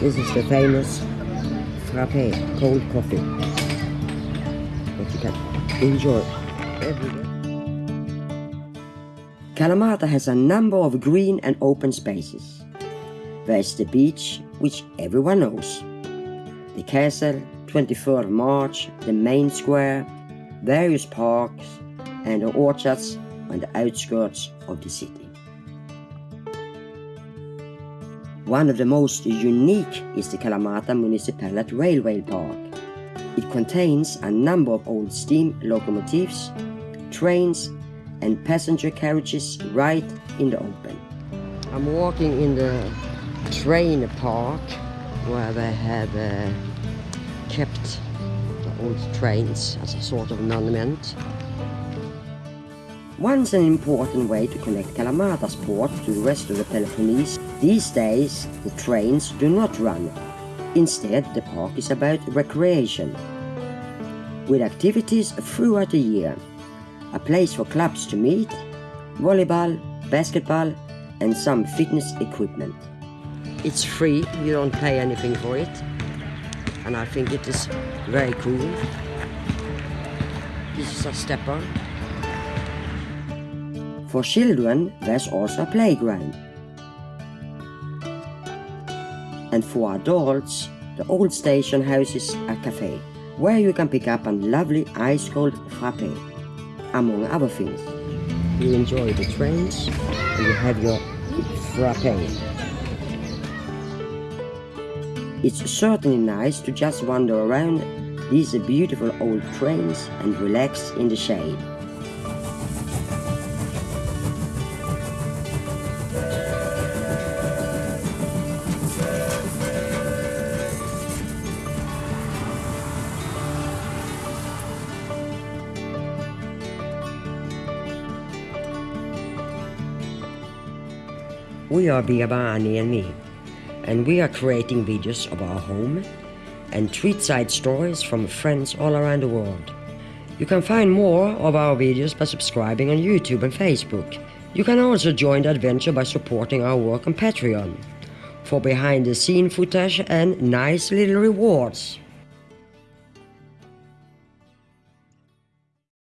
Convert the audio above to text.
This is the famous frappe cold coffee that you can enjoy every day. Kalamata has a number of green and open spaces. There's the beach, which everyone knows. The castle, 23rd March, the main square, various parks, and the orchards on the outskirts of the city. One of the most unique is the Kalamata Municipality Railway Park. It contains a number of old steam locomotives, trains and passenger carriages right in the open. I'm walking in the train park where they have uh, kept the old trains as a sort of monument. Once an important way to connect Kalamata's port to the rest of the Peloponnese, these days the trains do not run. Instead, the park is about recreation. With activities throughout the year, a place for clubs to meet, volleyball, basketball and some fitness equipment. It's free, you don't pay anything for it. And I think it is very cool. This is a stepper. For children, there's also a playground. And for adults, the old station houses a cafe, where you can pick up a lovely ice-cold frappe, among other things. You enjoy the trains, and you have your frappe. It's certainly nice to just wander around these beautiful old trains and relax in the shade. We are Biabani and me, and we are creating videos of our home and treat side stories from friends all around the world. You can find more of our videos by subscribing on YouTube and Facebook. You can also join the adventure by supporting our work on Patreon for behind the scene footage and nice little rewards.